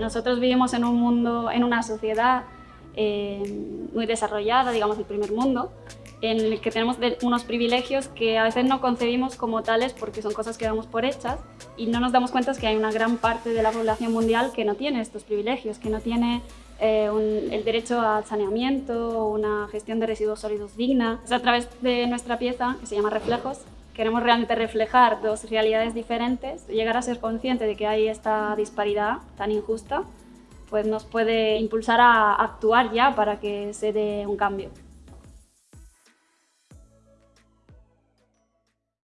Nosotros vivimos en un mundo, en una sociedad eh, muy desarrollada, digamos el primer mundo, en el que tenemos unos privilegios que a veces no concebimos como tales porque son cosas que damos por hechas y no nos damos cuenta que hay una gran parte de la población mundial que no tiene estos privilegios, que no tiene eh, el derecho al saneamiento, una gestión de residuos sólidos digna. a través de nuestra pieza, que se llama Reflejos, queremos realmente reflejar dos realidades diferentes, llegar a ser consciente de que hay esta disparidad tan injusta, pues nos puede impulsar a actuar ya para que se dé un cambio.